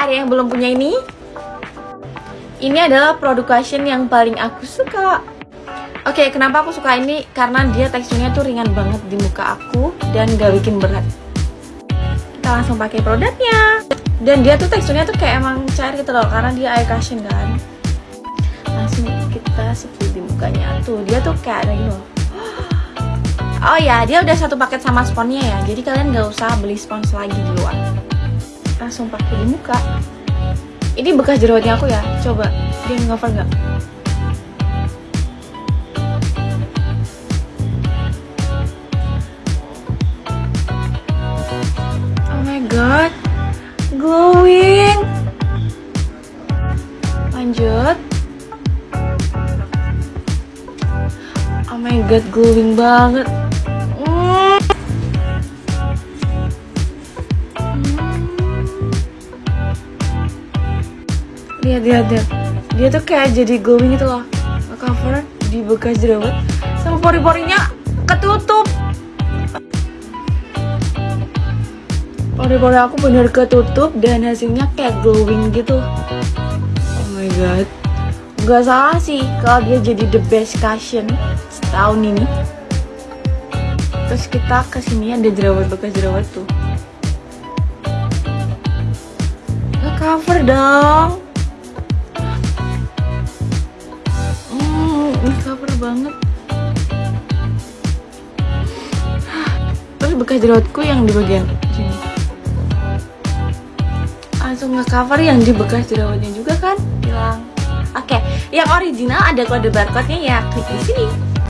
ada yang belum punya ini? Ini adalah produk cushion yang paling aku suka. Oke, kenapa aku suka ini? Karena dia teksturnya tuh ringan banget di muka aku dan gak bikin berat. Kita langsung pakai produknya. Dan dia tuh teksturnya tuh kayak emang cair gitu loh, karena dia air cushion kan. Langsung kita sepul di mukanya tuh. Dia tuh kayak ada gitu. Oh ya, dia udah satu paket sama sponnya ya. Jadi kalian gak usah beli spons lagi di luar. Langsung pakai di muka. Ini bekas jerawatnya aku ya. Coba dia ngover nggak? Oh my god, glowing. Lanjut. Oh my god, glowing banget. Lihat lihat lihat dia tuh kayak jadi glowing gitu loh. Cover di bekas jerawat sama pori-porinya ketutup. Pori-pori aku bener ketutup dan hasilnya kayak glowing gitu. Oh my god. Nggak salah sih kalau dia jadi the best cushion setahun ini. Terus kita ke sini ada jerawat bekas jerawat tuh. Cover dong banget. Terus bekas jerawatku yang di bagian sini. Langsung nge-cover yang di bekas jerawatnya juga kan? Hilang. Oke yang original ada kode barcode nya ya klik di sini